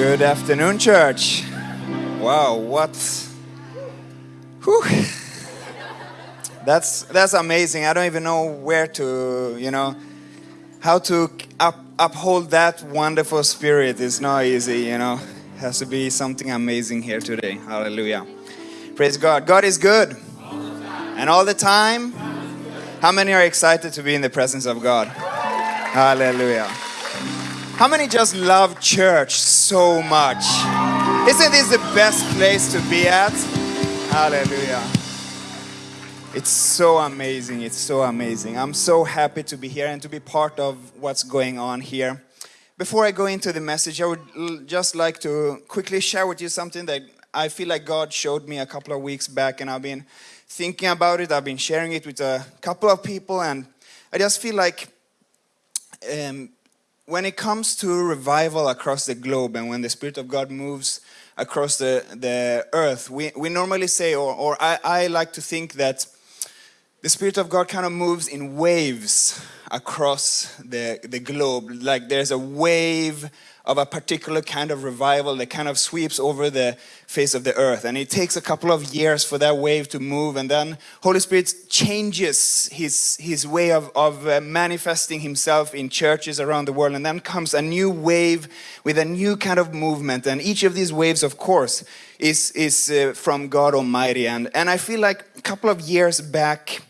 Good afternoon, church. Wow, what? Whew. That's that's amazing. I don't even know where to, you know, how to up, uphold that wonderful spirit is not easy, you know. It has to be something amazing here today. Hallelujah. Praise God. God is good. And all the time. How many are excited to be in the presence of God? Hallelujah. How many just love church so much? Isn't this the best place to be at? Hallelujah. It's so amazing. It's so amazing. I'm so happy to be here and to be part of what's going on here. Before I go into the message, I would just like to quickly share with you something that I feel like God showed me a couple of weeks back, and I've been thinking about it. I've been sharing it with a couple of people, and I just feel like um, when it comes to revival across the globe and when the Spirit of God moves across the, the earth, we, we normally say, or, or I, I like to think that the Spirit of God kind of moves in waves across the, the globe. Like there's a wave of a particular kind of revival that kind of sweeps over the face of the earth. And it takes a couple of years for that wave to move. And then Holy Spirit changes his, his way of, of uh, manifesting himself in churches around the world. And then comes a new wave with a new kind of movement. And each of these waves, of course, is, is uh, from God Almighty. And, and I feel like a couple of years back,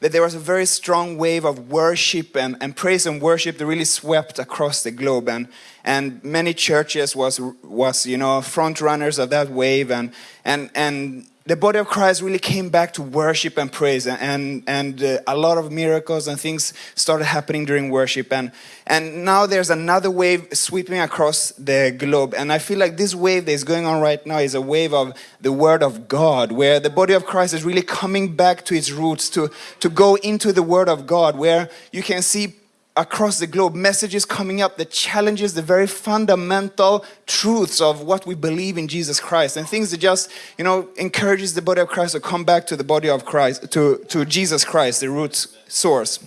that there was a very strong wave of worship and, and praise and worship that really swept across the globe. And, and many churches was, was you know front runners of that wave. And, and, and the body of Christ really came back to worship and praise, and and uh, a lot of miracles and things started happening during worship, and and now there's another wave sweeping across the globe, and I feel like this wave that is going on right now is a wave of the Word of God, where the body of Christ is really coming back to its roots, to to go into the Word of God, where you can see across the globe messages coming up that challenges the very fundamental truths of what we believe in Jesus Christ. And things that just you know encourages the body of Christ to come back to the body of Christ to to Jesus Christ the root source.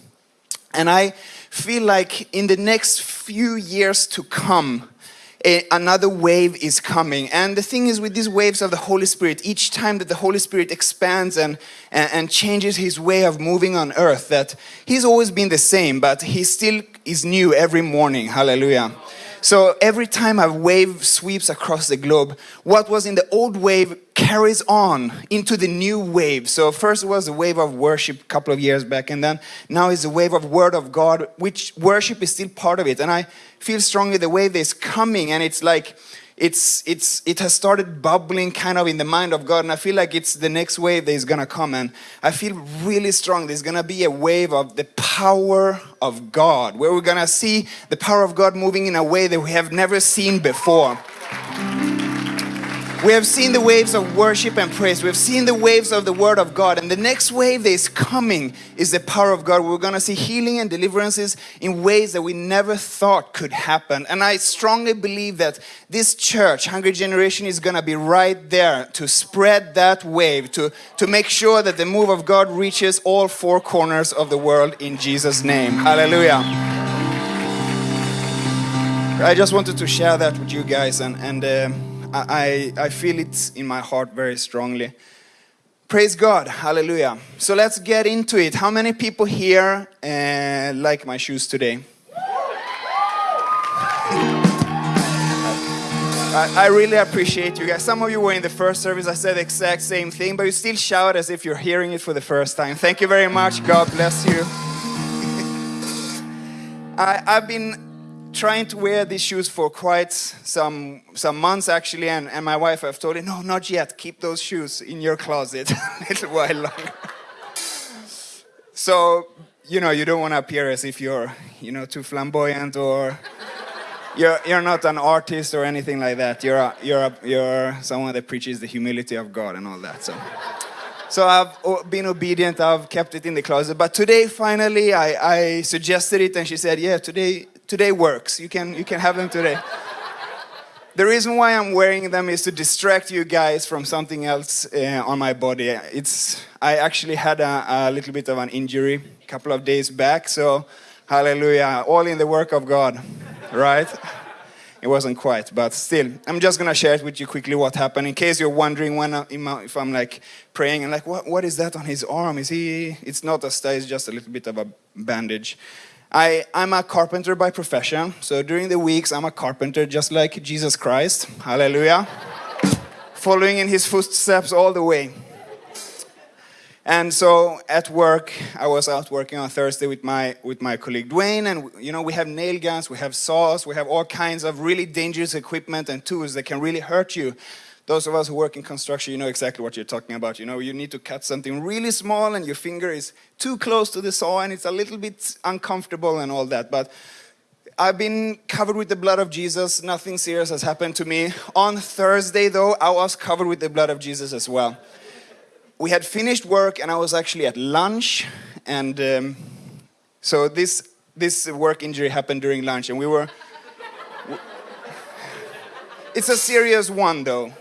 And I feel like in the next few years to come a, another wave is coming. And the thing is with these waves of the Holy Spirit, each time that the Holy Spirit expands and, and, and, changes his way of moving on earth, that he's always been the same, but he still is new every morning. Hallelujah. So every time a wave sweeps across the globe, what was in the old wave carries on into the new wave. So first was a wave of worship a couple of years back, and then now is a wave of word of God, which worship is still part of it. And I feel strongly the wave is coming, and it's like it's it's it has started bubbling kind of in the mind of God and I feel like it's the next wave that is gonna come and I feel really strong. There's gonna be a wave of the power of God where we're gonna see the power of God moving in a way that we have never seen before we have seen the waves of worship and praise. We have seen the waves of the Word of God. And the next wave that is coming is the power of God. We're going to see healing and deliverances in ways that we never thought could happen. And I strongly believe that this church, Hungry Generation, is going to be right there to spread that wave, to, to make sure that the move of God reaches all four corners of the world in Jesus' name. Hallelujah. I just wanted to share that with you guys and, and uh, I, I feel it in my heart very strongly. Praise God, hallelujah. So let's get into it. How many people here uh, like my shoes today? I, I really appreciate you guys. Some of you were in the first service, I said the exact same thing, but you still shout as if you're hearing it for the first time. Thank you very much. God bless you. I, I've been trying to wear these shoes for quite some some months actually and, and my wife I've told me no not yet. Keep those shoes in your closet a little while longer. So you know you don't want to appear as if you're you know too flamboyant or you're you're not an artist or anything like that. You're a, you're a, you're someone that preaches the humility of God and all that so. So I've oh, been obedient, I've kept it in the closet. But today, finally, I, I suggested it and she said, yeah, today today works. You can, you can have them today. the reason why I'm wearing them is to distract you guys from something else uh, on my body. It's, I actually had a, a little bit of an injury a couple of days back, so hallelujah, all in the work of God, right? It wasn't quite, but still, I'm just gonna share it with you quickly what happened in case you're wondering when I, if I'm like praying and like, what, what is that on his arm? Is he? It's not a sty, it's just a little bit of a bandage. I, I'm a carpenter by profession, so during the weeks I'm a carpenter just like Jesus Christ. Hallelujah. Following in his footsteps all the way. And so at work, I was out working on Thursday with my with my colleague Dwayne, and you know we have nail guns, we have saws, we have all kinds of really dangerous equipment and tools that can really hurt you. Those of us who work in construction, you know exactly what you're talking about. You know, you need to cut something really small, and your finger is too close to the saw, and it's a little bit uncomfortable and all that. But I've been covered with the blood of Jesus. Nothing serious has happened to me. On Thursday, though, I was covered with the blood of Jesus as well we had finished work and I was actually at lunch and um, so this this work injury happened during lunch and we were it's a serious one though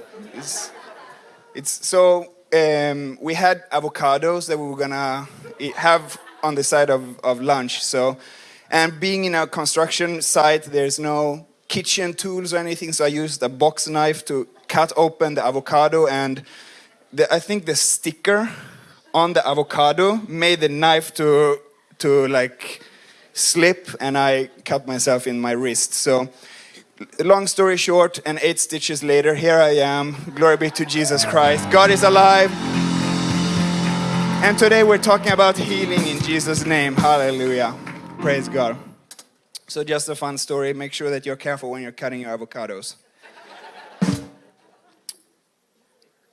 it's, it's so um, we had avocados that we were gonna have on the side of, of lunch so and being in a construction site there's no kitchen tools or anything so I used a box knife to cut open the avocado and the, I think the sticker on the avocado made the knife to to like slip and I cut myself in my wrist. So long story short and eight stitches later here I am. Glory be to Jesus Christ. God is alive. And today we're talking about healing in Jesus name. Hallelujah. Praise God. So just a fun story. Make sure that you're careful when you're cutting your avocados.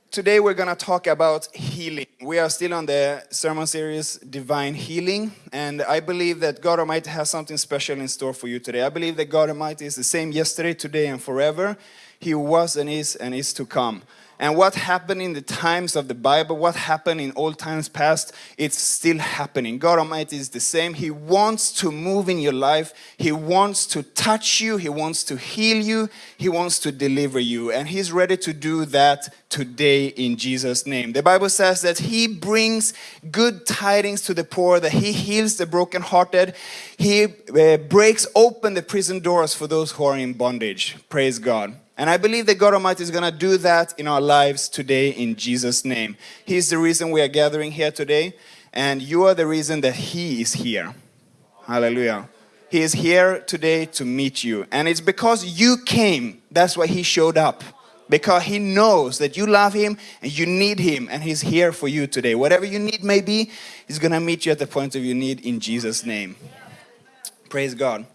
Today we're going to talk about healing. We are still on the sermon series Divine Healing, and I believe that God Almighty has something special in store for you today. I believe that God Almighty is the same yesterday, today, and forever. He was and is and is to come. And what happened in the times of the Bible, what happened in old times past, it's still happening. God Almighty is the same. He wants to move in your life. He wants to touch you. He wants to heal you. He wants to deliver you. And He's ready to do that today in Jesus' name. The Bible says that He brings good tidings to the poor, that He heals the brokenhearted. He uh, breaks open the prison doors for those who are in bondage. Praise God. And I believe that God Almighty is going to do that in our lives today in Jesus' name. He's the reason we are gathering here today, and you are the reason that He is here. Hallelujah. He is here today to meet you. And it's because you came, that's why He showed up. Because He knows that you love Him and you need Him, and He's here for you today. Whatever you need may be, He's going to meet you at the point of your need in Jesus' name. Praise God.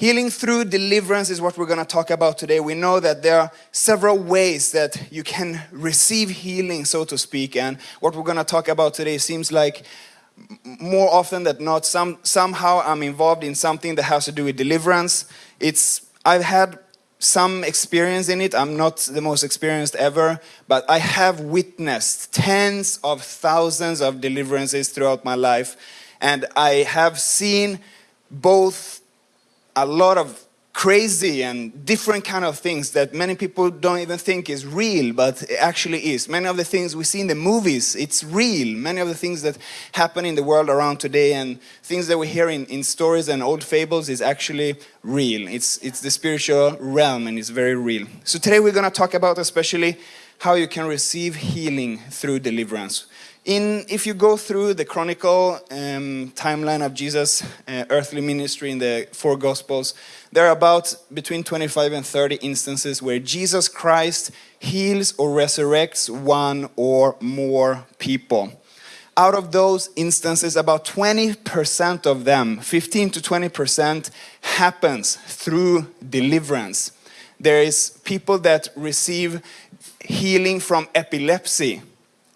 Healing through deliverance is what we're going to talk about today. We know that there are several ways that you can receive healing, so to speak. And what we're going to talk about today seems like more often than not, some, somehow I'm involved in something that has to do with deliverance. It's, I've had some experience in it. I'm not the most experienced ever, but I have witnessed tens of thousands of deliverances throughout my life. And I have seen both a lot of crazy and different kind of things that many people don't even think is real but it actually is. Many of the things we see in the movies it's real. Many of the things that happen in the world around today and things that we hear in, in stories and old fables is actually real. It's it's the spiritual realm and it's very real. So today we're going to talk about especially how you can receive healing through deliverance in, if you go through the chronicle um, timeline of Jesus' uh, earthly ministry in the four Gospels, there are about between 25 and 30 instances where Jesus Christ heals or resurrects one or more people. Out of those instances, about 20% of them, 15 to 20%, happens through deliverance. There is people that receive healing from epilepsy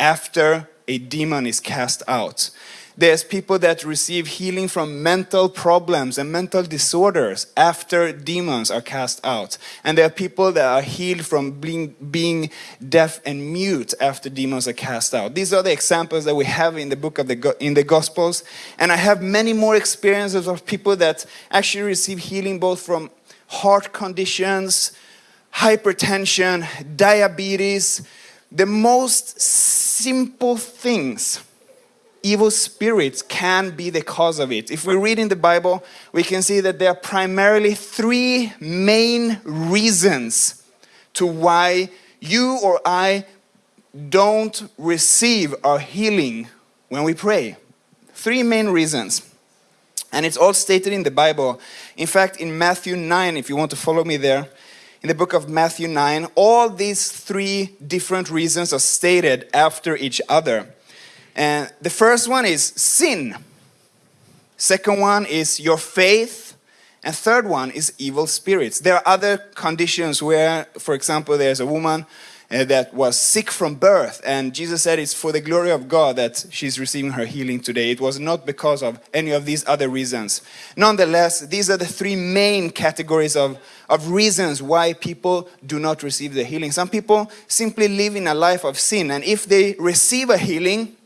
after a demon is cast out. There's people that receive healing from mental problems and mental disorders after demons are cast out. And there are people that are healed from being, being deaf and mute after demons are cast out. These are the examples that we have in the book of the in the Gospels. And I have many more experiences of people that actually receive healing both from heart conditions, hypertension, diabetes, the most simple things evil spirits can be the cause of it. If we read in the Bible, we can see that there are primarily three main reasons to why you or I don't receive our healing when we pray. Three main reasons. And it's all stated in the Bible. In fact, in Matthew 9, if you want to follow me there, in the book of Matthew 9, all these three different reasons are stated after each other. And the first one is sin. Second one is your faith. And third one is evil spirits. There are other conditions where, for example, there's a woman Uh, that was sick from birth. And Jesus said it's for the glory of God that she's receiving her healing today. It was not because of any of these other reasons. Nonetheless, these are the three main categories of, of reasons why people do not receive the healing. Some people simply live in a life of sin. And if they receive a healing,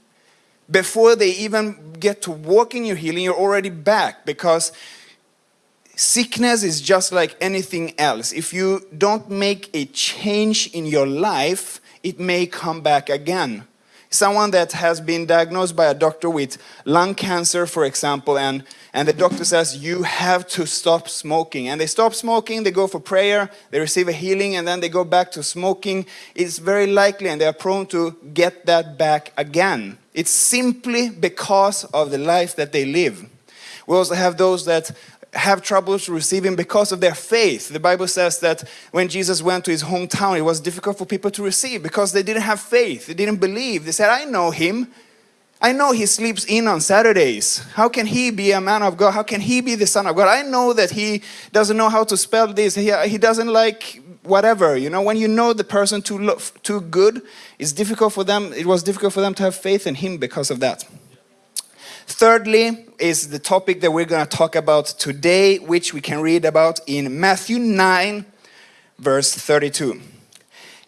before they even get to walk in your healing, you're already back because Sickness is just like anything else. If you don't make a change in your life, it may come back again. Someone that has been diagnosed by a doctor with lung cancer, for example, and, and the doctor says, you have to stop smoking. And they stop smoking, they go for prayer, they receive a healing, and then they go back to smoking. It's very likely, and they are prone to get that back again. It's simply because of the life that they live. We also have those that have troubles receiving because of their faith. The Bible says that when Jesus went to his hometown, it was difficult for people to receive because they didn't have faith. They didn't believe. They said, I know him. I know he sleeps in on Saturdays. How can he be a man of God? How can he be the son of God? I know that he doesn't know how to spell this. He, he doesn't like whatever. You know, when you know the person too, too good, it's difficult for them. It was difficult for them to have faith in him because of that. Thirdly, is the topic that we're going to talk about today, which we can read about in Matthew 9, verse 32.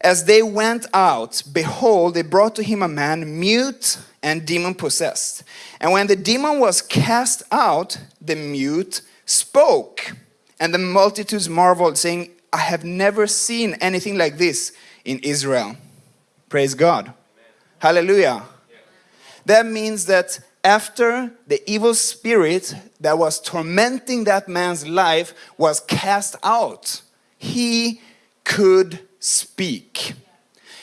As they went out, behold, they brought to him a man mute and demon possessed. And when the demon was cast out, the mute spoke. And the multitudes marveled, saying, I have never seen anything like this in Israel. Praise God. Amen. Hallelujah. Yeah. That means that after the evil spirit that was tormenting that man's life was cast out, he could speak.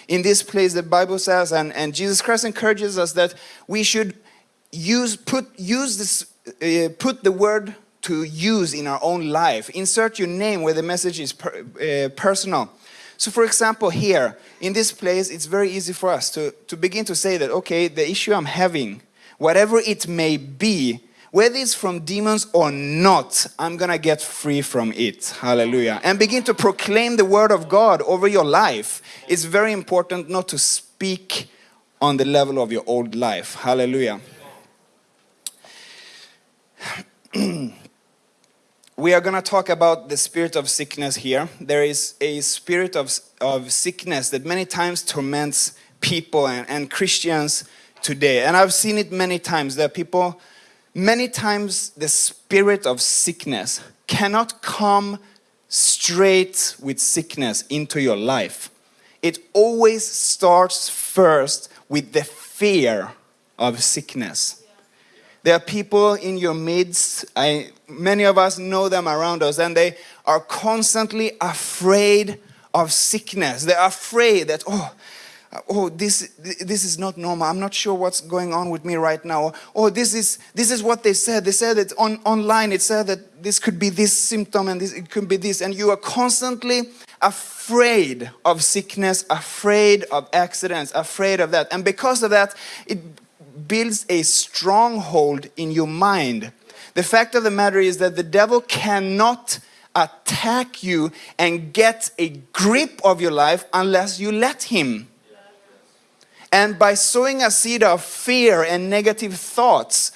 In this place, the Bible says, and, and Jesus Christ encourages us that we should use, put, use this, uh, put the word to use in our own life. Insert your name where the message is per, uh, personal. So for example, here, in this place, it's very easy for us to, to begin to say that, okay, the issue I'm having whatever it may be, whether it's from demons or not, I'm gonna get free from it. Hallelujah. And begin to proclaim the word of God over your life. It's very important not to speak on the level of your old life. Hallelujah. we are going to talk about the spirit of sickness here. There is a spirit of, of sickness that many times torments people and, and Christians today. And I've seen it many times. There are people, many times the spirit of sickness cannot come straight with sickness into your life. It always starts first with the fear of sickness. There are people in your midst, I, many of us know them around us, and they are constantly afraid of sickness. They're afraid that, oh, Uh, oh this this is not normal. I'm not sure what's going on with me right now. Oh this is this is what they said. They said that on online. It said that this could be this symptom and this it could be this. And you are constantly afraid of sickness afraid of accidents afraid of that. And because of that it builds a stronghold in your mind. The fact of the matter is that the devil cannot attack you and get a grip of your life unless you let him and by sowing a seed of fear and negative thoughts,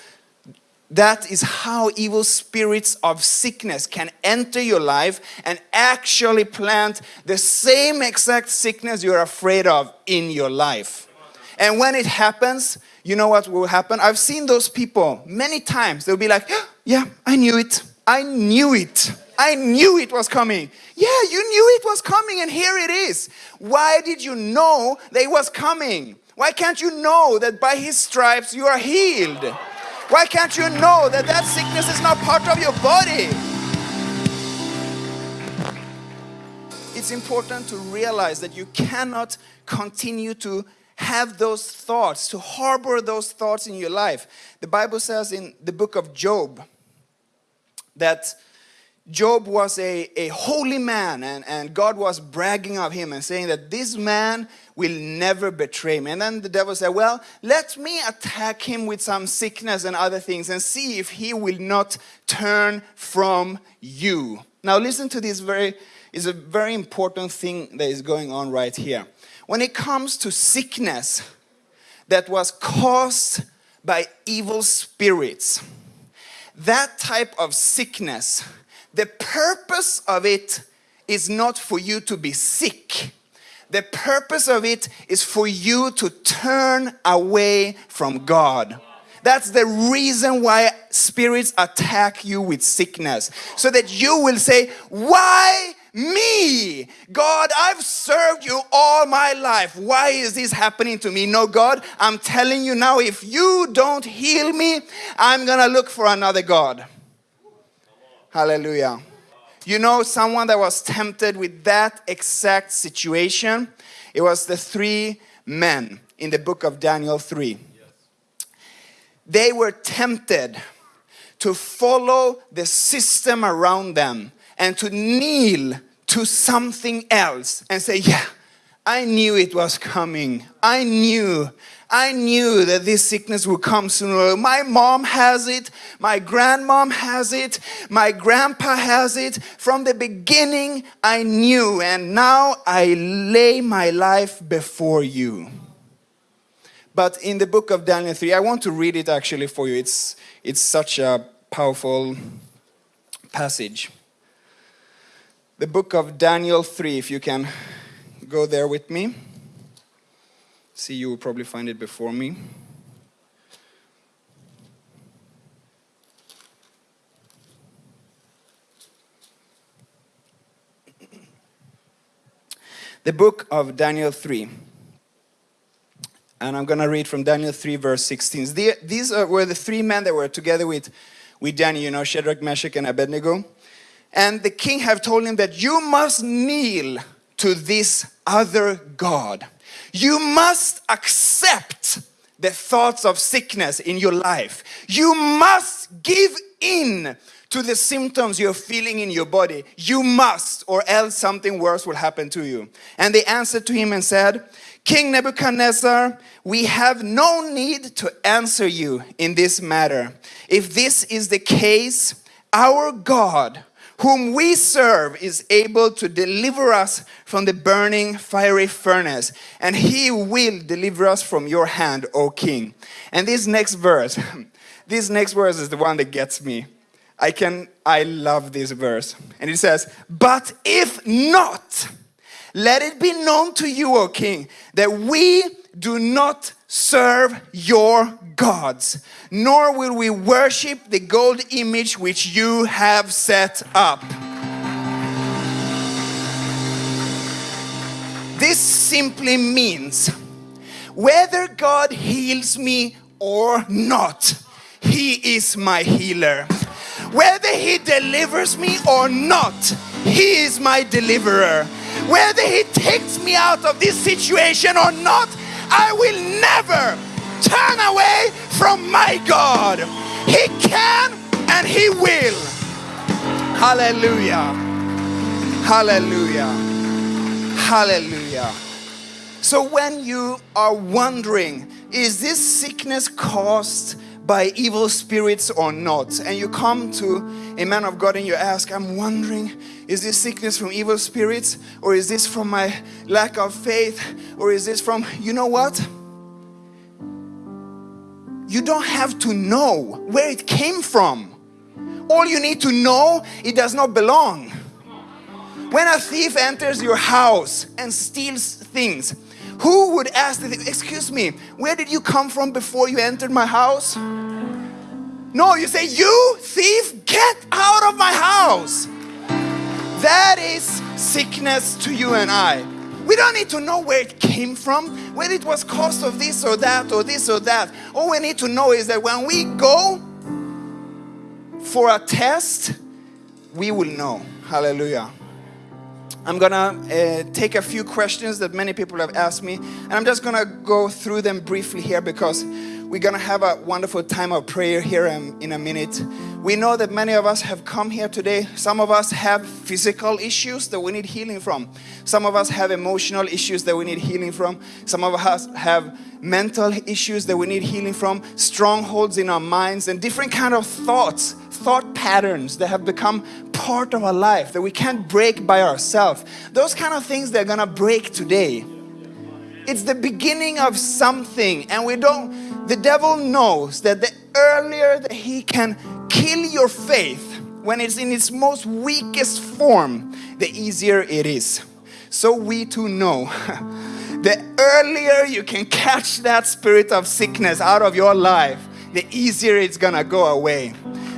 that is how evil spirits of sickness can enter your life and actually plant the same exact sickness you're afraid of in your life. And when it happens, you know what will happen? I've seen those people many times. They'll be like, yeah, I knew it. I knew it. I knew it was coming. Yeah, you knew it was coming and here it is. Why did you know that it was coming? Why can't you know that by his stripes you are healed? Why can't you know that that sickness is not part of your body? It's important to realize that you cannot continue to have those thoughts, to harbor those thoughts in your life. The Bible says in the book of Job that Job was a, a holy man and, and God was bragging of him and saying that this man will never betray me. And then the devil said, Well, let me attack him with some sickness and other things and see if he will not turn from you. Now, listen to this very, is a very important thing that is going on right here. When it comes to sickness that was caused by evil spirits, that type of sickness, the purpose of it is not for you to be sick. The purpose of it is for you to turn away from God. That's the reason why spirits attack you with sickness. So that you will say, Why me? God, I've served you all my life. Why is this happening to me? No, God, I'm telling you now, if you don't heal me, I'm gonna look for another God. Hallelujah. You know, someone that was tempted with that exact situation, it was the three men in the book of Daniel 3. They were tempted to follow the system around them and to kneel to something else and say, Yeah, I knew it was coming. I knew. I knew that this sickness would come sooner. My mom has it. My grandmom has it. My grandpa has it. From the beginning, I knew. And now I lay my life before you. But in the book of Daniel 3, I want to read it actually for you. It's, it's such a powerful passage. The book of Daniel 3, if you can go there with me. See, you will probably find it before me. The book of Daniel 3. And I'm going to read from Daniel 3, verse 16. These were the three men that were together with, with Daniel, you know, Shadrach, Meshach, and Abednego. And the king have told him that you must kneel to this other God. You must accept the thoughts of sickness in your life. You must give in to the symptoms you're feeling in your body. You must, or else something worse will happen to you. And they answered to him and said, King Nebuchadnezzar, we have no need to answer you in this matter. If this is the case, our God, whom we serve, is able to deliver us from the burning fiery furnace, and he will deliver us from your hand, O king. And this next verse, this next verse is the one that gets me. I can, I love this verse. And it says, But if not, let it be known to you, O king, that we do not serve your gods, nor will we worship the gold image which you have set up. This simply means whether God heals me or not, He is my healer. Whether He delivers me or not, He is my deliverer. Whether He takes me out of this situation or not, I will never turn away from my God. He can and He will. Hallelujah. Hallelujah. Hallelujah. So when you are wondering, is this sickness caused by evil spirits or not? And you come to a man of God and you ask, I'm wondering, is this sickness from evil spirits? Or is this from my lack of faith? Or is this from, you know what? You don't have to know where it came from. All you need to know, it does not belong. When a thief enters your house and steals things, who would ask the Excuse me, where did you come from before you entered my house? No, you say, You thief, get out of my house. That is sickness to you and I. We don't need to know where it came from, whether it was caused of this or that or this or that. All we need to know is that when we go for a test, we will know. Hallelujah. I'm gonna uh, take a few questions that many people have asked me, and I'm just gonna go through them briefly here because we're gonna have a wonderful time of prayer here in, in a minute. We know that many of us have come here today. Some of us have physical issues that we need healing from. Some of us have emotional issues that we need healing from. Some of us have mental issues that we need healing from, strongholds in our minds, and different kind of thoughts thought patterns that have become part of our life that we can't break by ourselves. Those kind of things they're gonna break today. It's the beginning of something, and we don't, the devil knows that the earlier that he can kill your faith when it's in its most weakest form, the easier it is. So we too know the earlier you can catch that spirit of sickness out of your life, the easier it's gonna go away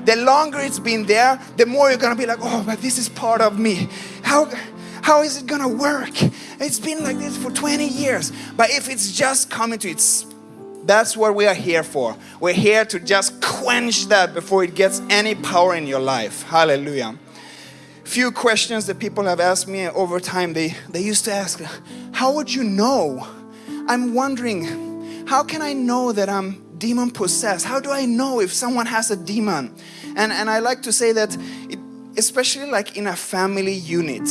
the longer it's been there, the more you're gonna be like, oh, but this is part of me. How, how is it gonna work? It's been like this for 20 years. But if it's just coming to its, that's what we are here for. We're here to just quench that before it gets any power in your life. Hallelujah. Few questions that people have asked me over time. They, they used to ask, how would you know? I'm wondering, how can I know that I'm demon possessed? How do I know if someone has a demon? And, and I like to say that, it, especially like in a family unit,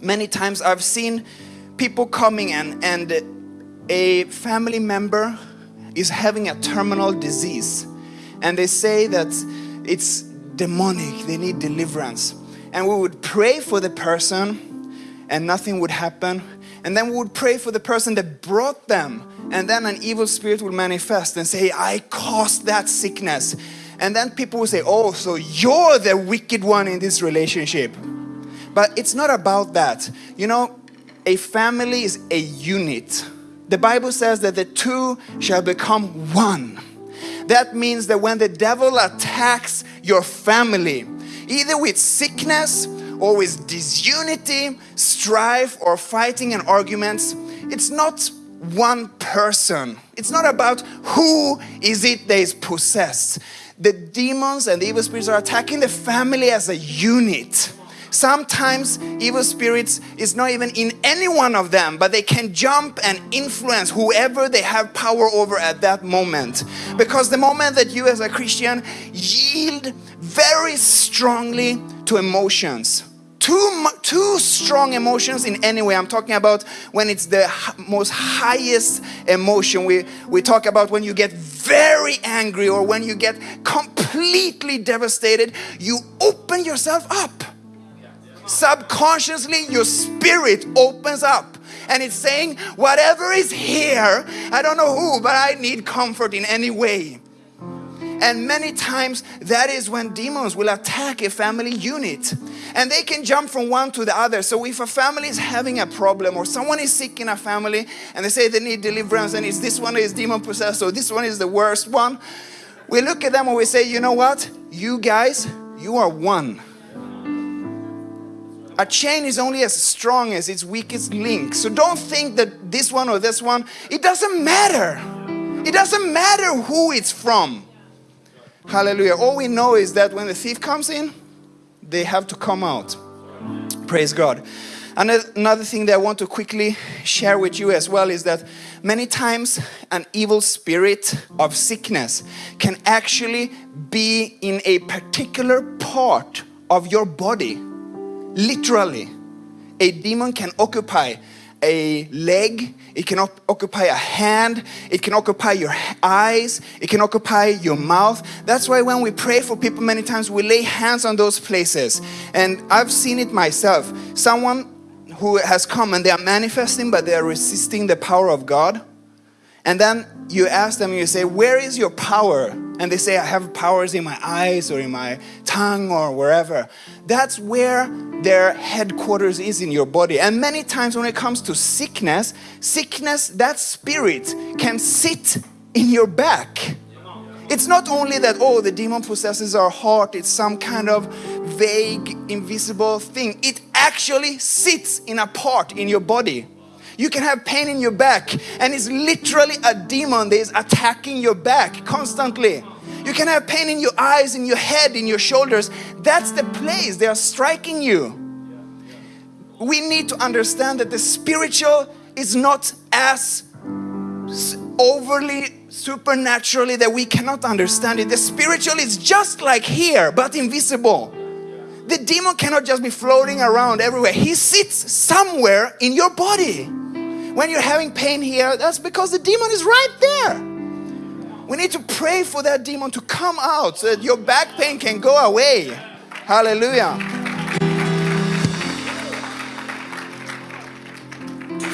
many times I've seen people coming and, and a family member is having a terminal disease and they say that it's demonic, they need deliverance. And we would pray for the person and nothing would happen. And then we would pray for the person that brought them and then an evil spirit would manifest and say, I caused that sickness. And then people would say, Oh, so you're the wicked one in this relationship. But it's not about that. You know, a family is a unit. The Bible says that the two shall become one. That means that when the devil attacks your family, either with sickness with disunity, strife, or fighting and arguments, it's not one person. It's not about who is it that is possessed. The demons and the evil spirits are attacking the family as a unit. Sometimes evil spirits is not even in any one of them, but they can jump and influence whoever they have power over at that moment. Because the moment that you as a Christian yield very strongly to emotions, too, too strong emotions in any way. I'm talking about when it's the most highest emotion. We, we talk about when you get very angry or when you get completely devastated, you open yourself up. Subconsciously, your spirit opens up and it's saying, Whatever is here, I don't know who, but I need comfort in any way. And many times that is when demons will attack a family unit and they can jump from one to the other. So if a family is having a problem or someone is sick in a family and they say they need deliverance and it's this one is demon possessed or this one is the worst one, we look at them and we say, you know what? You guys, you are one. A chain is only as strong as its weakest link. So don't think that this one or this one, it doesn't matter. It doesn't matter who it's from. Hallelujah. All we know is that when the thief comes in, they have to come out. Praise God. And another thing that I want to quickly share with you as well is that many times an evil spirit of sickness can actually be in a particular part of your body. Literally, a demon can occupy a leg, it can occupy a hand, it can occupy your eyes, it can occupy your mouth. That's why when we pray for people, many times we lay hands on those places. And I've seen it myself. Someone who has come and they are manifesting, but they are resisting the power of God. And then you ask them, you say, Where is your power? And they say, I have powers in my eyes or in my tongue or wherever. That's where their headquarters is in your body. And many times when it comes to sickness, sickness, that spirit can sit in your back. It's not only that, oh, the demon possesses our heart, it's some kind of vague, invisible thing. It actually sits in a part in your body. You can have pain in your back, and it's literally a demon that is attacking your back constantly. You can have pain in your eyes, in your head, in your shoulders. That's the place they are striking you. We need to understand that the spiritual is not as overly supernaturally that we cannot understand it. The spiritual is just like here, but invisible. The demon cannot just be floating around everywhere. He sits somewhere in your body. When you're having pain here, that's because the demon is right there. We need to pray for that demon to come out so that your back pain can go away. Hallelujah.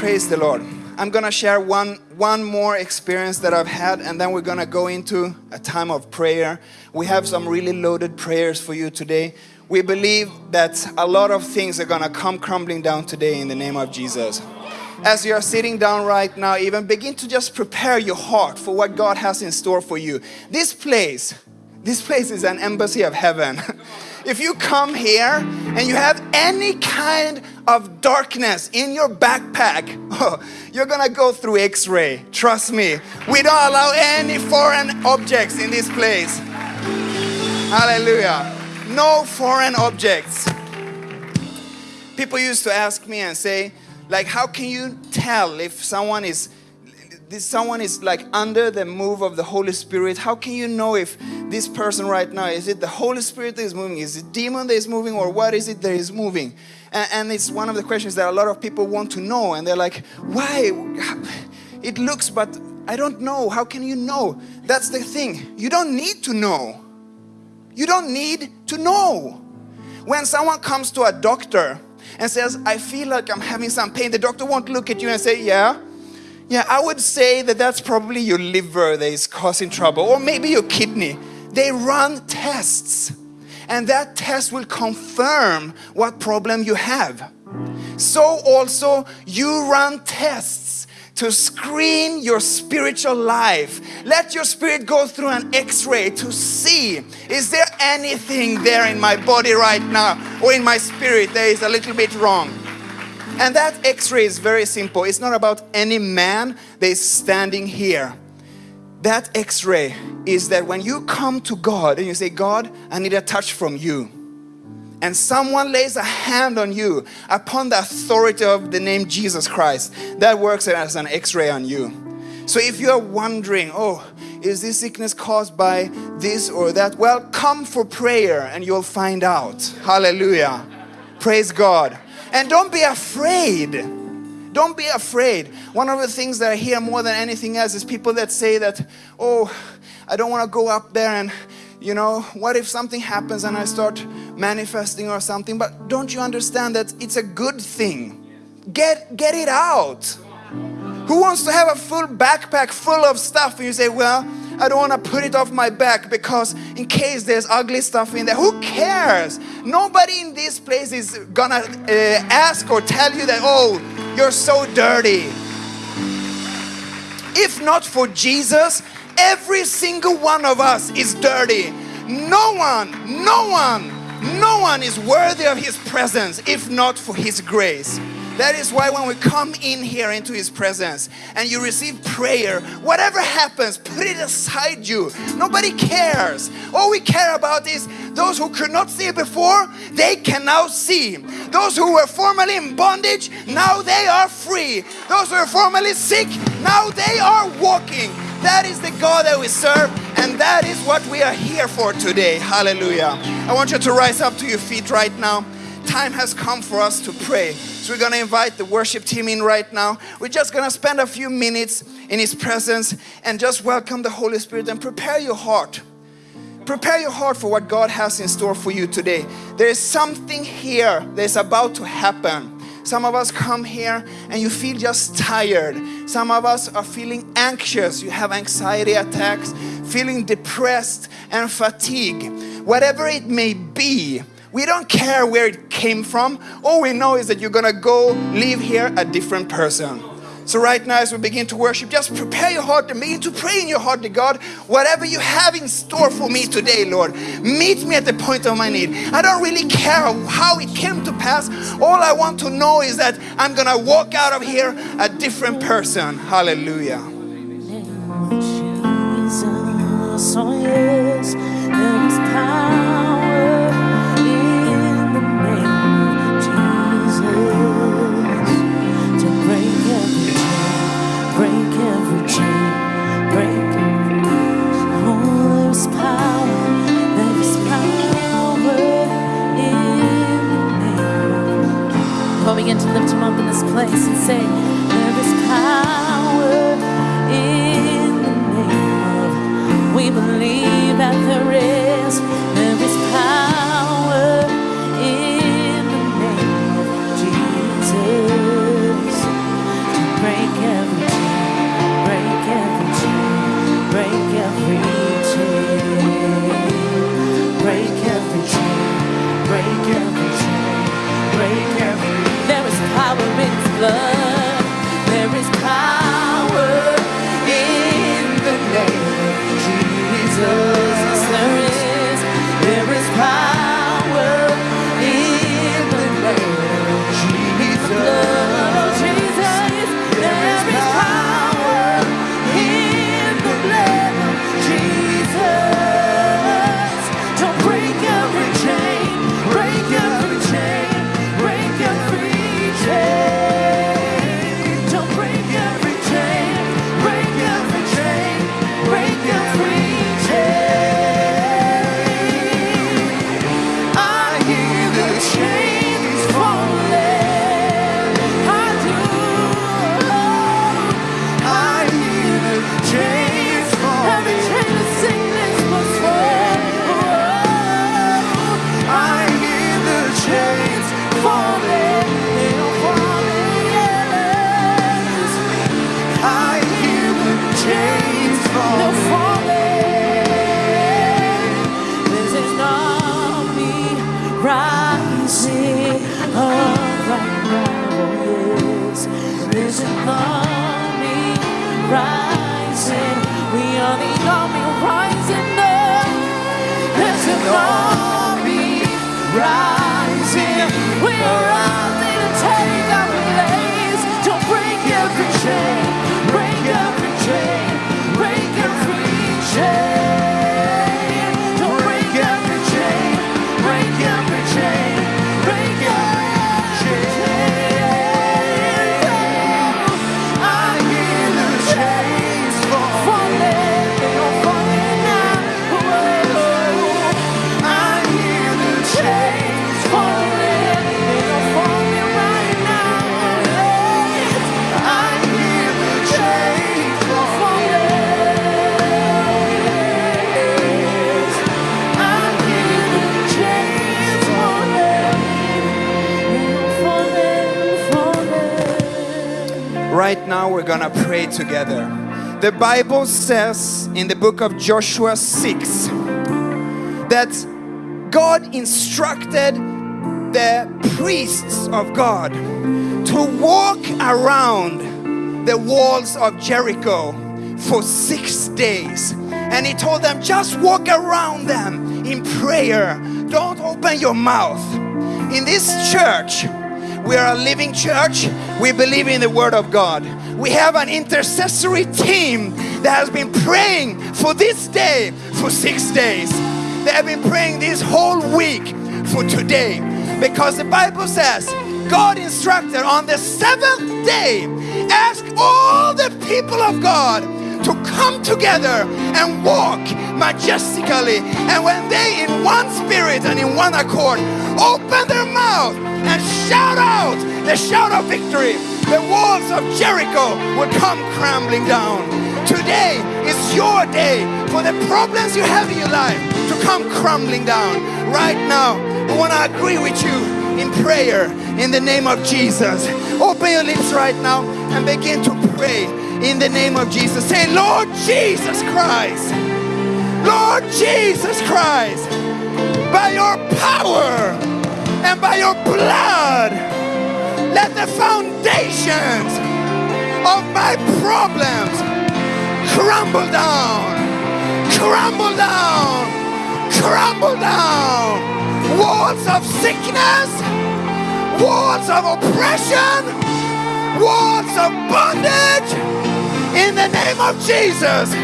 Praise the Lord. I'm gonna share one one more experience that I've had, and then we're gonna go into a time of prayer. We have some really loaded prayers for you today. We believe that a lot of things are gonna come crumbling down today in the name of Jesus. As you are sitting down right now, even begin to just prepare your heart for what God has in store for you. This place, this place is an embassy of heaven. if you come here and you have any kind of darkness in your backpack, oh, you're gonna go through x ray. Trust me. We don't allow any foreign objects in this place. Hallelujah. No foreign objects. People used to ask me and say, like, how can you tell if someone is this someone is like under the move of the Holy Spirit, how can you know if this person right now is it the Holy Spirit that is moving? Is it demon that is moving, or what is it that is moving? And, and it's one of the questions that a lot of people want to know, and they're like, why? It looks, but I don't know. How can you know? That's the thing. You don't need to know. You don't need to know. When someone comes to a doctor and says, I feel like I'm having some pain, the doctor won't look at you and say, Yeah, yeah, I would say that that's probably your liver that is causing trouble, or maybe your kidney. They run tests, and that test will confirm what problem you have. So, also, you run tests to screen your spiritual life. Let your spirit go through an x ray to see is there anything there in my body right now or in my spirit that is a little bit wrong. And that x ray is very simple. It's not about any man that is standing here. That x ray is that when you come to God and you say, God, I need a touch from you, and someone lays a hand on you upon the authority of the name Jesus Christ, that works as an x ray on you. So if you are wondering, oh, is this sickness caused by this or that? Well, come for prayer and you'll find out. Hallelujah. Praise God. And don't be afraid. Don't be afraid. One of the things that I hear more than anything else is people that say that, oh, I don't want to go up there and, you know, what if something happens and I start manifesting or something? But don't you understand that it's a good thing? Get, get it out. Who wants to have a full backpack full of stuff and you say, well, I don't want to put it off my back because in case there's ugly stuff in there, who cares? Nobody in this place is gonna uh, ask or tell you that, oh, you're so dirty. If not for Jesus, every single one of us is dirty. No one, no one, no one is worthy of His presence if not for His grace. That is why when we come in here into His presence and you receive prayer, whatever happens, put it aside you. Nobody cares. All we care about is those who could not see before, they can now see. Those who were formerly in bondage, now they are free. Those who were formerly sick, now they are walking. That is the God that we serve, and that is what we are here for today. Hallelujah. I want you to rise up to your feet right now time has come for us to pray. So we're going to invite the worship team in right now. We're just going to spend a few minutes in His presence and just welcome the Holy Spirit and prepare your heart. Prepare your heart for what God has in store for you today. There is something here that's about to happen. Some of us come here and you feel just tired. Some of us are feeling anxious. You have anxiety attacks, feeling depressed and fatigue. Whatever it may be, we don't care where it came from. All we know is that you're gonna go leave here a different person. So, right now, as we begin to worship, just prepare your heart and begin to pray in your heart to God. Whatever you have in store for me today, Lord, meet me at the point of my need. I don't really care how it came to pass. All I want to know is that I'm going to walk out of here a different person. Hallelujah. Right now, we're gonna pray together. The Bible says in the book of Joshua 6 that God instructed the priests of God to walk around the walls of Jericho for six days. And He told them, just walk around them in prayer. Don't open your mouth. In this church, we are a living church. We believe in the Word of God. We have an intercessory team that has been praying for this day for six days. They have been praying this whole week for today because the Bible says God instructed on the seventh day, ask all the people of God to come together and walk majestically. And when they, in one spirit and in one accord, open their mouth and shout out the shout of victory, the walls of Jericho will come crumbling down. Today is your day for the problems you have in your life to come crumbling down. Right now, I want to agree with you in prayer in the name of Jesus. Open your lips right now and begin to pray in the name of Jesus. Say, Lord Jesus Christ, Lord Jesus Christ, by your power and by your blood, let the foundations of my problems crumble down, crumble down, crumble down. Walls of sickness, walls of oppression, walls of bondage, in the name of Jesus,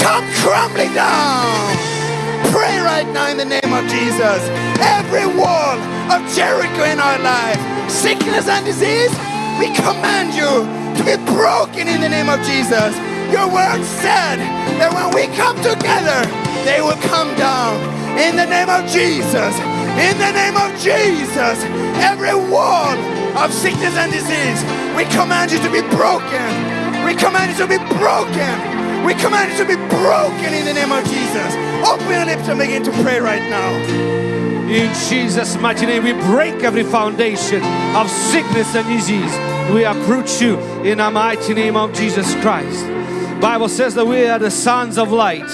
come crumbling down. Pray right now in the name of Jesus. Every wall of Jericho in our life, sickness and disease, we command you to be broken in the name of Jesus. Your word said that when we come together, they will come down in the name of Jesus. In the name of Jesus, every wall of sickness and disease, we command you to be broken. We command you to be broken. We command you to be broken in the name of Jesus. Open your lips and begin to pray right now. In Jesus' mighty name, we break every foundation of sickness and disease. We uproot you in the mighty name of Jesus Christ. Bible says that we are the sons of light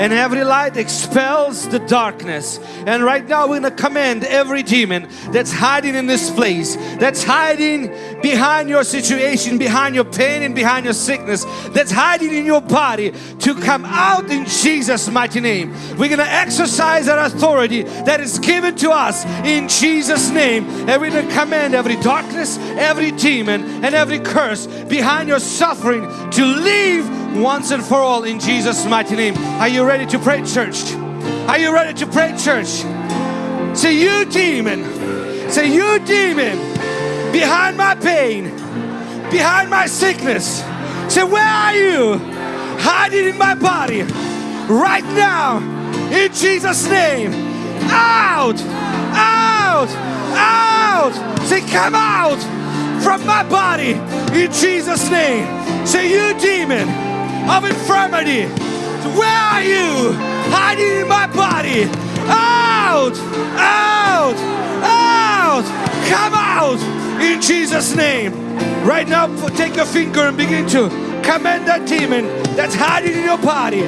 and every light expels the darkness. And right now we're gonna command every demon that's hiding in this place that's hiding behind your situation behind your pain and behind your sickness that's hiding in your body to come out in Jesus mighty name. We're gonna exercise our authority that is given to us in Jesus name. And we're gonna command every darkness every demon and every curse behind your suffering to leave once and for all in Jesus mighty name. Are you ready to pray church? Are you ready to pray church? Say you demon. Say you demon. Behind my pain. Behind my sickness. Say where are you? Hiding in my body. Right now in Jesus name. Out. Out. Out. Say come out from my body in Jesus name. Say you demon of infirmity. Where are you? Hiding in my body. Out out out. Come out in Jesus name. Right now take your finger and begin to command that demon that's hiding in your body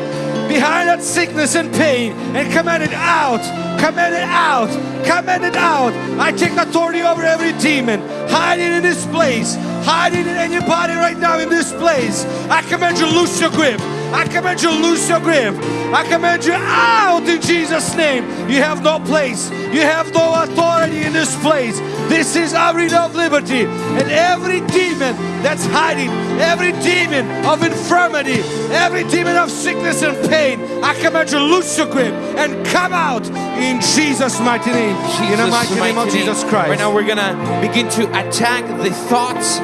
behind that sickness and pain and command it out command it out command it out. I take authority over every demon hiding in this place hiding in any body right now in this place I command you loose your grip I command you loose your grip. I command you out in Jesus' name. You have no place. You have no authority in this place. This is arena of liberty. And every demon that's hiding, every demon of infirmity, every demon of sickness and pain, I command you loose your grip and come out in Jesus' mighty name. in the mighty name of Jesus Christ. Right now we're gonna begin to attack the thoughts,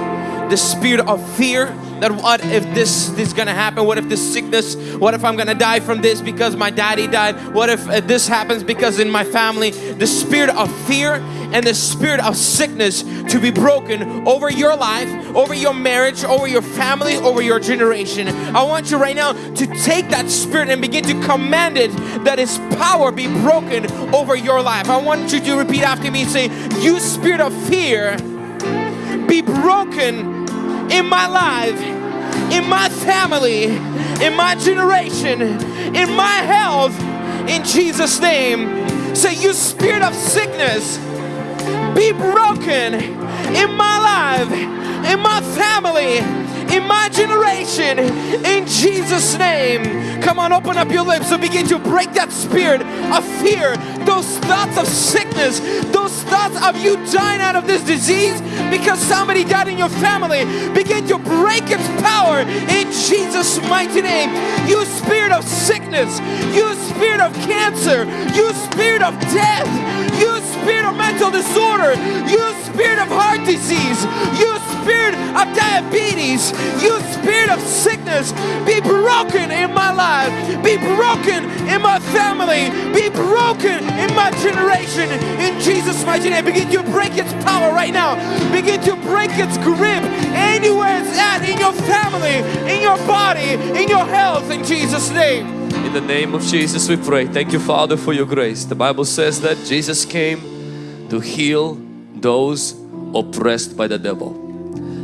the spirit of fear. That what if this, this is gonna happen? What if this sickness? What if I'm gonna die from this because my daddy died? What if uh, this happens because in my family? The spirit of fear and the spirit of sickness to be broken over your life, over your marriage, over your family, over your generation. I want you right now to take that spirit and begin to command it that its power be broken over your life. I want you to repeat after me say, You spirit of fear, be broken in my life, in my family, in my generation, in my health, in Jesus' name. Say, You spirit of sickness, be broken in my life, in my family, in my generation, in Jesus' name. Come on, open up your lips and begin to break that spirit of fear, those thoughts of sickness, those thoughts of you dying out of this disease because somebody died in your family. Begin to break its power in Jesus' mighty name. You spirit of sickness, you spirit of cancer, you spirit of death, you spirit of mental disorder, you spirit of heart disease, you spirit of diabetes, you spirit of sickness, be broken in my life, be broken in my family, be broken in my generation. In Jesus' mighty name, begin to break its power right now. Begin to break its grip anywhere it's at in your family, in your body, in your health. In Jesus' name. In the name of Jesus we pray. Thank you Father for your grace. The Bible says that Jesus came to heal those oppressed by the devil.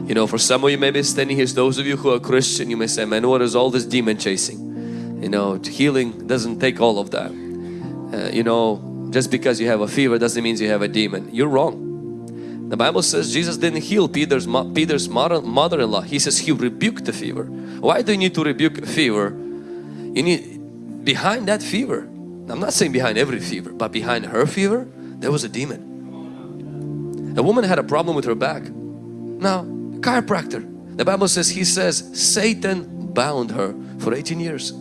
You know, for some of you maybe standing here, those of you who are Christian, you may say, man, what is all this demon chasing? You know, healing doesn't take all of that. Uh, you know, just because you have a fever doesn't mean you have a demon. You're wrong. The Bible says Jesus didn't heal Peter's, Peter's mother-in-law. He says he rebuked the fever. Why do you need to rebuke a fever? You need, behind that fever, I'm not saying behind every fever, but behind her fever, there was a demon. A woman had a problem with her back. Now, chiropractor. The Bible says, he says, Satan bound her for 18 years.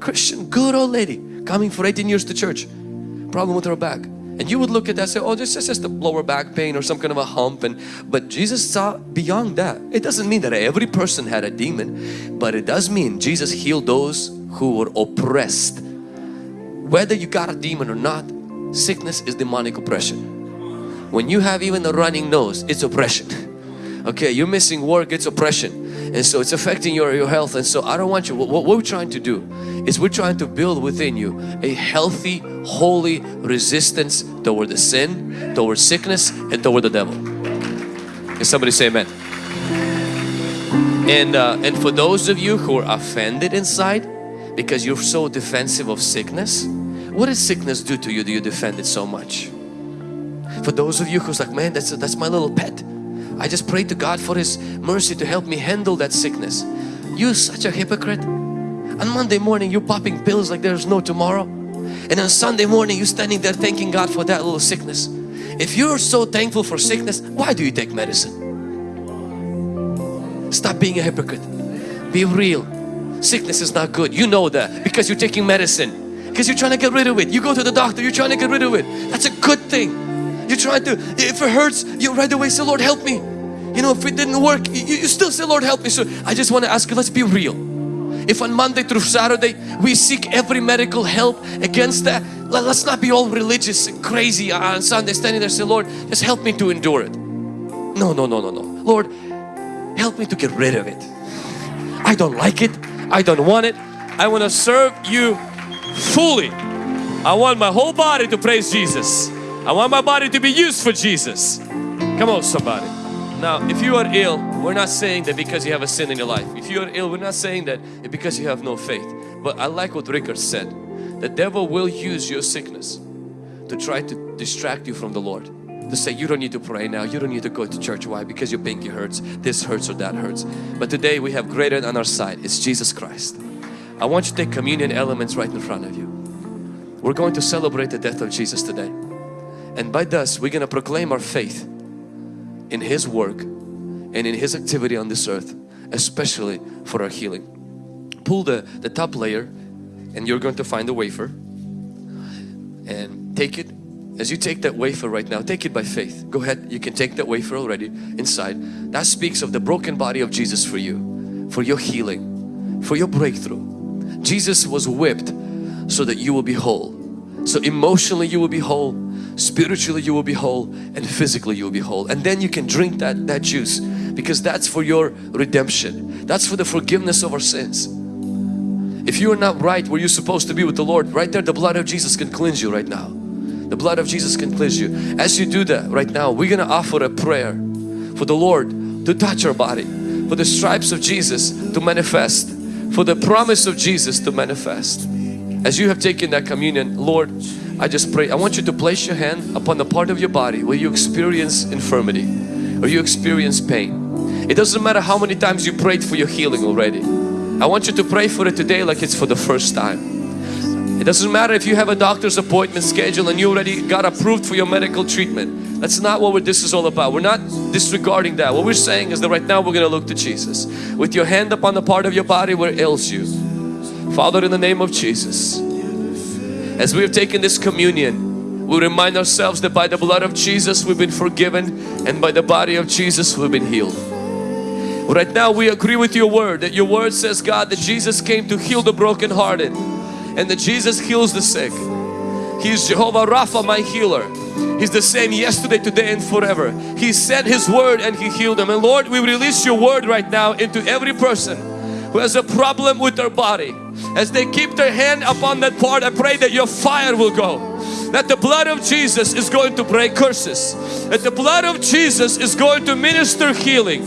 Christian, good old lady, coming for 18 years to church. Problem with her back. And you would look at that and say, oh, this is just a lower back pain or some kind of a hump. And But Jesus saw beyond that. It doesn't mean that every person had a demon, but it does mean Jesus healed those who were oppressed. Whether you got a demon or not, sickness is demonic oppression. When you have even a running nose, it's oppression. Okay, you're missing work, it's oppression. And so it's affecting your, your health. And so I don't want you, what, what we're trying to do is we're trying to build within you a healthy, holy resistance toward the sin, toward sickness, and toward the devil. Can somebody say amen? And, uh, and for those of you who are offended inside because you're so defensive of sickness, what does sickness do to you? Do you defend it so much? For those of you who's like, man, that's, that's my little pet. I just pray to God for His mercy to help me handle that sickness. You're such a hypocrite. On Monday morning, you're popping pills like there's no tomorrow. And on Sunday morning, you're standing there thanking God for that little sickness. If you're so thankful for sickness, why do you take medicine? Stop being a hypocrite. Be real. Sickness is not good. You know that because you're taking medicine. Because you're trying to get rid of it. You go to the doctor, you're trying to get rid of it. That's a good thing. You're trying to, if it hurts, you right away say, Lord help me. You know, if it didn't work, you, you still say, Lord help me. So I just want to ask you, let's be real. If on Monday through Saturday we seek every medical help against that, let, us not be all religious and crazy on Sunday standing there say, Lord, just help me to endure it. No, no, no, no, no. Lord, help me to get rid of it. I don't like it. I don't want it. I want to serve you fully. I want my whole body to praise Jesus. I want my body to be used for Jesus. Come on somebody. Now if you are ill, we're not saying that because you have a sin in your life. If you are ill, we're not saying that because you have no faith. But I like what Rickard said. The devil will use your sickness to try to distract you from the Lord. To say you don't need to pray now, you don't need to go to church. Why? Because your pinky hurts, this hurts or that hurts. But today we have greater on our side. It's Jesus Christ. I want you to take communion elements right in front of you. We're going to celebrate the death of Jesus today. And by this, we're going to proclaim our faith in His work and in His activity on this earth, especially for our healing. Pull the, the top layer and you're going to find the wafer and take it. As you take that wafer right now, take it by faith. Go ahead, you can take that wafer already inside. That speaks of the broken body of Jesus for you, for your healing, for your breakthrough. Jesus was whipped so that you will be whole. So emotionally you will be whole, spiritually you will be whole and physically you will be whole. And then you can drink that, that juice because that's for your redemption. That's for the forgiveness of our sins. If you are not right where you're supposed to be with the Lord, right there the blood of Jesus can cleanse you right now. The blood of Jesus can cleanse you. As you do that right now, we're to offer a prayer for the Lord to touch our body, for the stripes of Jesus to manifest, for the promise of Jesus to manifest. As you have taken that communion, Lord, I just pray, I want you to place your hand upon the part of your body where you experience infirmity or you experience pain. It doesn't matter how many times you prayed for your healing already. I want you to pray for it today like it's for the first time. It doesn't matter if you have a doctor's appointment scheduled and you already got approved for your medical treatment. That's not what this is all about. We're not disregarding that. What we're saying is that right now we're going to look to Jesus. With your hand upon the part of your body where it ails you. Father, in the name of Jesus, as we have taken this communion, we remind ourselves that by the blood of Jesus we've been forgiven and by the body of Jesus we've been healed. Right now we agree with your word that your word says God that Jesus came to heal the brokenhearted and that Jesus heals the sick. He is Jehovah Rapha my healer. He's the same yesterday, today and forever. He sent His word and He healed them. And Lord we release your word right now into every person who has a problem with their body. As they keep their hand upon that part I pray that your fire will go. That the blood of Jesus is going to break curses. That the blood of Jesus is going to minister healing.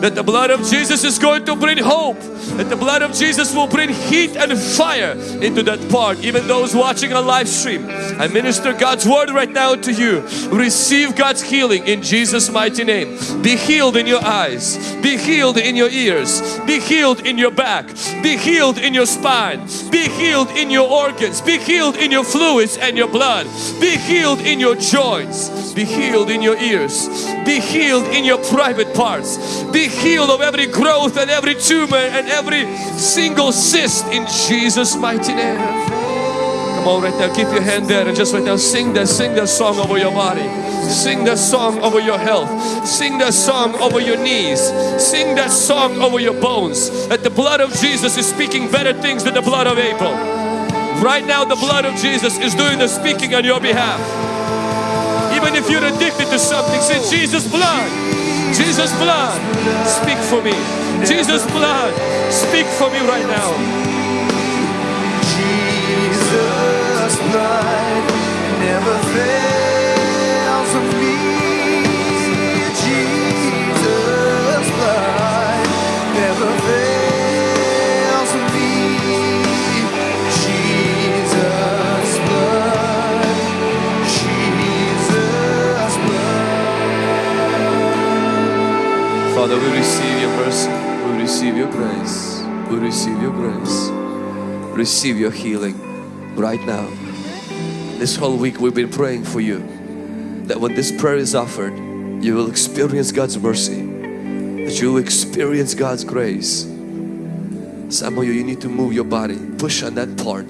That the blood of Jesus is going to bring hope, that the blood of Jesus will bring heat and fire into that part. Even those watching a live stream, I minister God's word right now to you. Receive God's healing in Jesus' mighty name. Be healed in your eyes, be healed in your ears, be healed in your back, be healed in your spine, be healed in your organs, be healed in your fluids and your blood, be healed in your joints, be healed in your ears, be healed in your private parts, be healed of every growth and every tumor and every single cyst in Jesus' mighty name. Come on right now, keep your hand there and just right now sing that, sing that song over your body. Sing that song over your health. Sing that song over your knees. Sing that song over your bones. That the blood of Jesus is speaking better things than the blood of Abel. Right now the blood of Jesus is doing the speaking on your behalf. Even if you're addicted to something, say Jesus blood. Jesus blood, speak for me. Jesus blood, speak for me right now. Jesus' blood never fails receive your grace. Receive your healing right now. This whole week we've been praying for you that when this prayer is offered, you will experience God's mercy, that you will experience God's grace. Some of you, you need to move your body, push on that part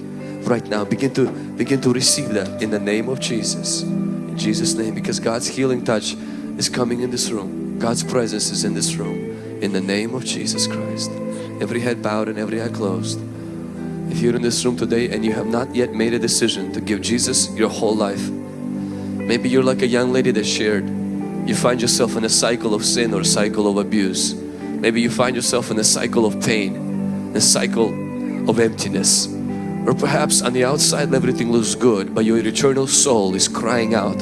right now. Begin to begin to receive that in the name of Jesus. In Jesus' name, because God's healing touch is coming in this room. God's presence is in this room. In the name of Jesus Christ. Every head bowed and every eye closed. If you're in this room today and you have not yet made a decision to give Jesus your whole life, maybe you're like a young lady that shared, you find yourself in a cycle of sin or a cycle of abuse. Maybe you find yourself in a cycle of pain, a cycle of emptiness. Or perhaps on the outside everything looks good, but your eternal soul is crying out.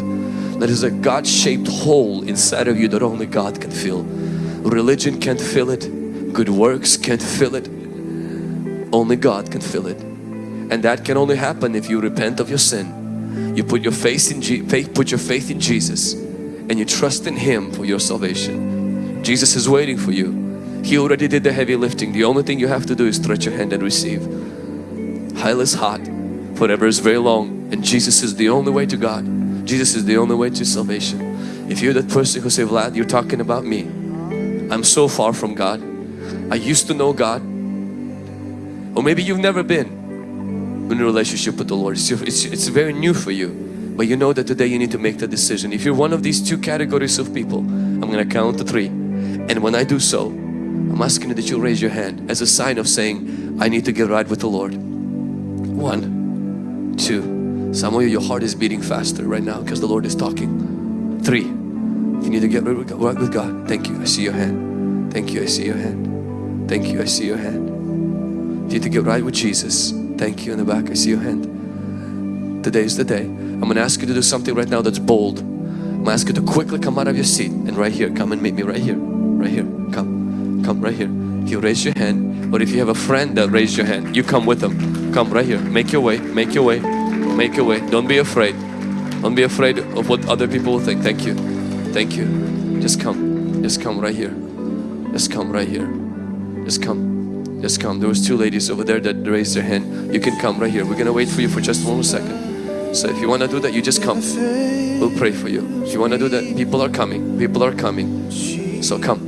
There is a God-shaped hole inside of you that only God can fill. Religion can't fill it, good works can't fill it, only God can fill it. And that can only happen if you repent of your sin. You put your faith in Je faith, put your faith in Jesus and you trust in Him for your salvation. Jesus is waiting for you. He already did the heavy lifting. The only thing you have to do is stretch your hand and receive. Hell is hot, forever is very long and Jesus is the only way to God. Jesus is the only way to salvation. If you're that person who say, Vlad, you're talking about me. I'm so far from God. I used to know God. Or maybe you've never been in a relationship with the Lord. It's, it's, it's very new for you. But you know that today you need to make the decision. If you're one of these two categories of people, I'm going to count to three. And when I do so, I'm asking you that you raise your hand as a sign of saying, I need to get right with the Lord. One, two. Some of you, your heart is beating faster right now because the Lord is talking. Three. You need to get right with God. Right with God. Thank you. I see your hand. Thank you. I see your hand. Thank you. I see your hand. You need to get right with Jesus. Thank you in the back. I see your hand. Today is the day. I'm going to ask you to do something right now that's bold. I'm going to ask you to quickly come out of your seat and right here. Come and meet me right here. Right here. Come. Come right here. If you raise your hand or if you have a friend that raised your hand, you come with them. Come right here. Make your way. Make your way. Make your way. Don't be afraid. Don't be afraid of what other people will think. Thank you. Thank you. Just come. Just come right here. Just come right here. Just come. Just come. There was two ladies over there that raised their hand. You can come right here. We're gonna wait for you for just one second. So if you want to do that, you just come. We'll pray for you. If you want to do that, people are coming. People are coming. So come.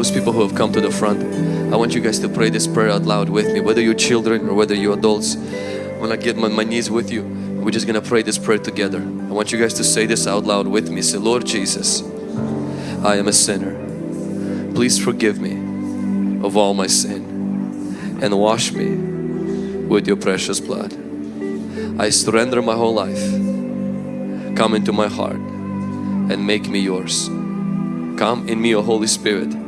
Those people who have come to the front, I want you guys to pray this prayer out loud with me, whether you're children or whether you're adults. When I get on my knees with you, we're just gonna pray this prayer together. I want you guys to say this out loud with me. Say, Lord Jesus, I am a sinner. Please forgive me of all my sin and wash me with your precious blood. I surrender my whole life. Come into my heart and make me yours. Come in me, O Holy Spirit.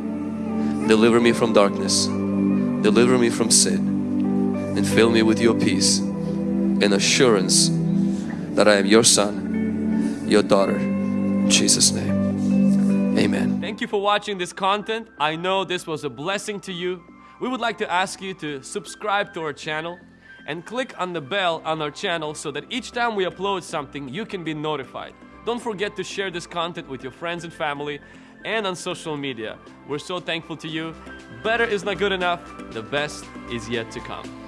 Deliver me from darkness. Deliver me from sin. And fill me with your peace and assurance that I am your son, your daughter. In Jesus' name. Amen. Thank you for watching this content. I know this was a blessing to you. We would like to ask you to subscribe to our channel and click on the bell on our channel so that each time we upload something, you can be notified. Don't forget to share this content with your friends and family and on social media. We're so thankful to you. Better is not good enough. The best is yet to come.